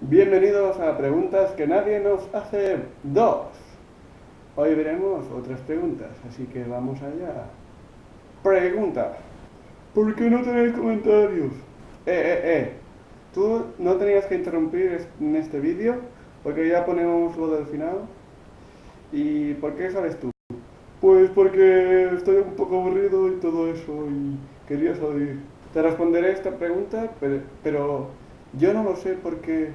Bienvenidos a Preguntas que nadie nos hace dos. Hoy veremos otras preguntas, así que vamos allá. Pregunta. ¿Por qué no tenéis comentarios? Eh, eh, eh. Tú no tenías que interrumpir en este vídeo porque ya ponemos lo del final. ¿Y por qué sabes tú? Pues porque estoy un poco aburrido y todo eso y quería salir. Te responderé esta pregunta, pero, pero yo no lo sé porque...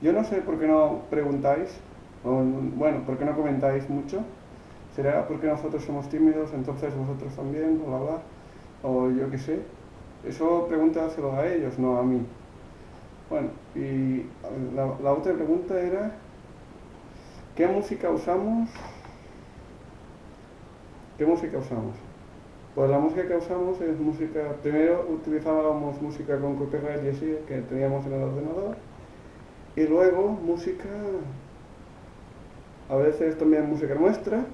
Yo no sé por qué no preguntáis, o, bueno, por qué no comentáis mucho. ¿Será porque nosotros somos tímidos, entonces vosotros también, bla, bla, o yo qué sé? Eso pregúntaselo a ellos, no a mí. Bueno, y la, la otra pregunta era, ¿qué música usamos? ¿Qué música usamos? Pues la música que usamos es música, primero utilizábamos música con copyright y así, que teníamos en el ordenador, y luego música, a veces también música nuestra,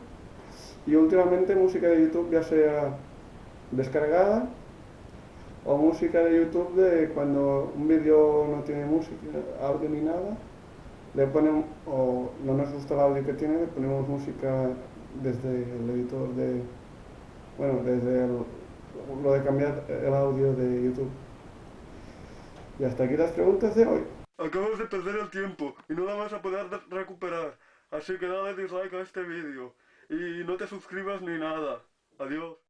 y últimamente música de YouTube ya sea descargada, o música de YouTube de cuando un vídeo no tiene música, audio ni nada, le ponemos, o no nos gusta el audio que tiene, le ponemos música desde el editor de, bueno, desde lo de cambiar el audio de YouTube. Y hasta aquí las preguntas de hoy. Acabas de perder el tiempo y no la vas a poder recuperar, así que dale dislike a este vídeo y no te suscribas ni nada. Adiós.